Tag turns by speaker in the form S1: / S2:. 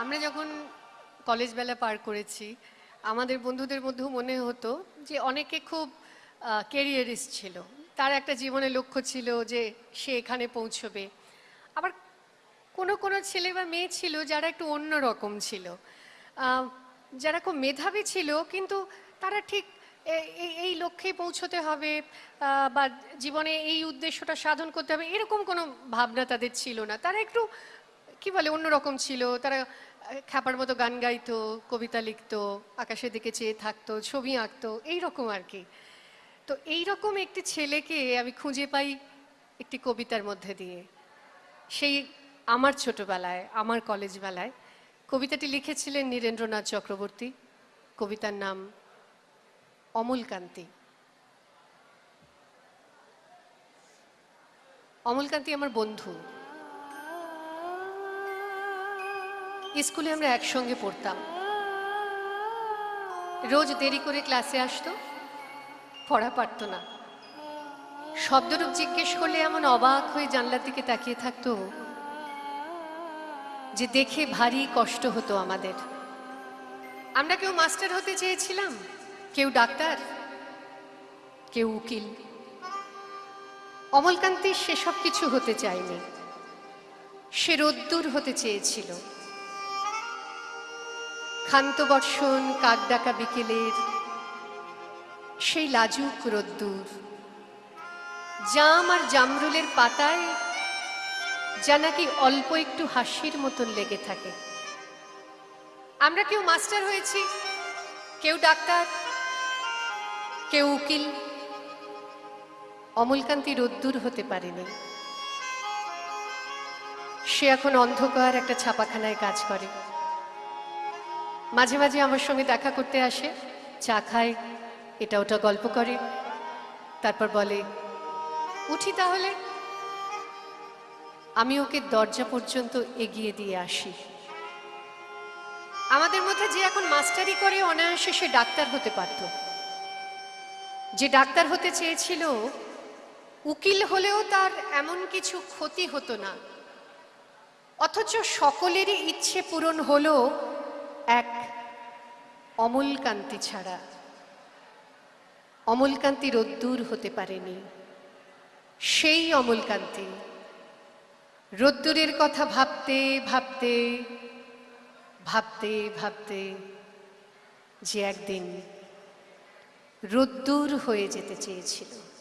S1: আমরা যখন কলেজ বেলা পার করেছি, আমাদের বন্ধুদের মধ্যেও মনে হতো যে অনেকে খুব ক্যারিয়ারিস্ট ছিল। তার একটা জীবনের লক্ষ্য ছিল যে সে এখানে পৌঁছবে। আবার কোনো কোনো ছেলে বা মেয়ে ছিল যারা একটু অন্য রকম ছিল। যারা খুব মেধাবী ছিল কিন্তু তারা ঠিক এই লক্ষ্যে পৌঁছতে হবে বা জীবনে এই উদ্দেশ্যটা সাধন করতে হবে, এরকম কোনো ভাবনা তাদের ছিল না। তারা একটু কি বলে অন্যরকম ছিল। তারা খ্যাপার মতো গান গাইতো, কবিতা লিখতো, আকাশের দিকে চেয়ে থাকতো, ছবি আঁকতো, এইরকম আর কি। তো এইরকম একটি ছেলেকে আমি খুঁজে পাই একটি কবিতার মধ্যে দিয়ে। সেই আমার ছোটবেলায়, আমার কলেজ বেলায় কবিতাটি লিখেছিলেন নীরেন্দ্রনাথ চক্রবর্তী। কবিতার নাম অমলকান্তি অমলকান্তি আমার বন্ধু। স্কুলে আমরা একসঙ্গে পড়তাম। রোজ দেরি করে ক্লাসে আসতো, পড়া পারতো না। শব্দরূপ জিজ্ঞেস করলে এমন অবাক হয়ে জানলার দিকে তাকিয়ে থাকতো যে দেখে ভারী কষ্ট হতো আমাদের। আমরা কেউ মাস্টার হতে চেয়েছিলাম, কেউ ডাক্তার, কেউ উকিল। অমলকান্তি সেসব কিছু হতে চায়নি। সে রোদ্দুর হতে চেয়েছিল। ক্ষান্ত বর্ষণ কাক ডাকা বিকেলের সেই লাজুক রোদ্দুর। জাম আর জামরুলের পাতায় যা নাকি অল্প একটু হাসির মতন লেগে থাকে। আমরা কেউ মাস্টার হয়েছি, কেউ ডাক্তার, কেউ উকিল। অমলকান্তি রোদ্দুর হতে পারেনি। সে এখন অন্ধকার একটা ছাপাখানায় কাজ করে। মাঝে মাঝে আমার সঙ্গে দেখা করতে আসে, চা খায়, এটা ওটা গল্প করে, তারপর বলে, উঠি তাহলে। আমি ওকে দরজা পর্যন্ত এগিয়ে দিয়ে আসি। আমাদের মধ্যে যে এখন মাস্টারি করে অনায়াসে সে ডাক্তার হতে পারত। যে ডাক্তার হতে চেয়েছিল, উকিল হলেও তার এমন কিছু ক্ষতি হতো না। অথচ সকলেরই ইচ্ছে পূরণ হলো এক অমলকান্তি ছাড়া। অমলকান্তি রোদ্দুর হতে পারেনি। সেই অমলকান্তি রোদ্দুরের কথা ভাবতে ভাবতে ভাবতে ভাবতে যে একদিন রোদ্দুর হয়ে যেতে চেয়েছিল।